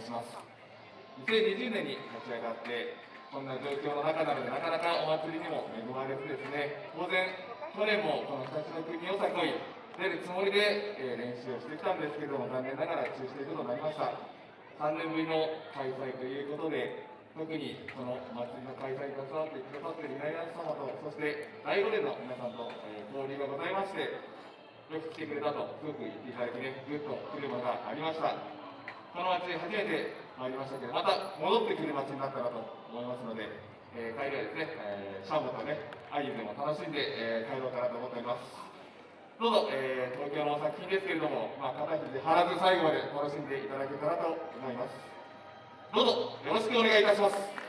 申します。2020年に立ち上がってこんな状況の中なのでなかなかお祭りにも恵まれずですね当然去年もこの2つの国をさこい出るつもりで、え、練習をしてきたんですけども残念ながら中止ということになりました。3年ぶりの開催ということで特にこの祭りの開催に携わってくださっている稲荷様とそして第5年の皆さんと、え、交流がございましてよく来てくれたとすごく言っていただいてねぐっと来るものがありました。この町初めて参りましたけどまた戻ってくる町になったなと思いますので、えー、帰りはですね、えー、シャンボとねアイユでも楽しんで、えー、帰ろうかなと思っております。どうぞ、えー、東京の作品ですけれども、まあ、肩肘張らず最後まで楽しんでいただけたらと思います。どうぞよろしくお願いいたします。